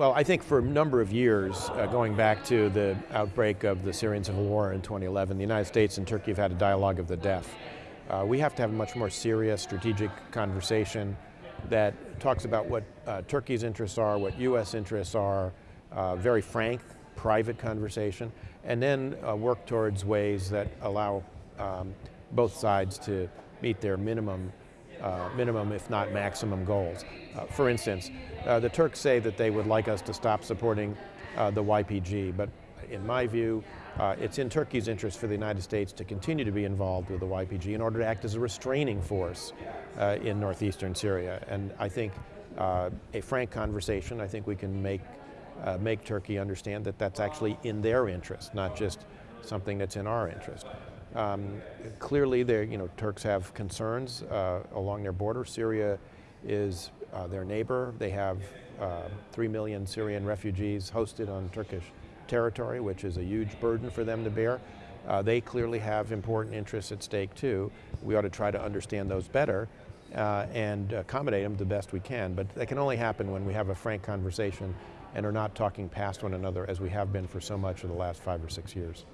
Well, I think for a number of years, uh, going back to the outbreak of the Syrian civil war in 2011, the United States and Turkey have had a dialogue of the deaf. Uh, we have to have a much more serious strategic conversation that talks about what uh, Turkey's interests are, what U.S. interests are, uh, very frank, private conversation, and then uh, work towards ways that allow um, both sides to meet their minimum, uh, minimum if not maximum goals. Uh, for instance, uh, the Turks say that they would like us to stop supporting uh, the YPG, but in my view, uh, it's in Turkey's interest for the United States to continue to be involved with the YPG in order to act as a restraining force uh, in northeastern Syria. And I think a frank conversation, I think we can make, make Turkey understand that that's actually in their interest, not just something that's in our interest. Um, clearly, you know, Turks have concerns uh, along their border. Syria is uh, their neighbor. They have uh, three million Syrian refugees hosted on Turkish territory, which is a huge burden for them to bear. Uh, they clearly have important interests at stake too. We ought to try to understand those better uh, and accommodate them the best we can, but that can only happen when we have a frank conversation and are not talking past one another as we have been for so much of the last five or six years.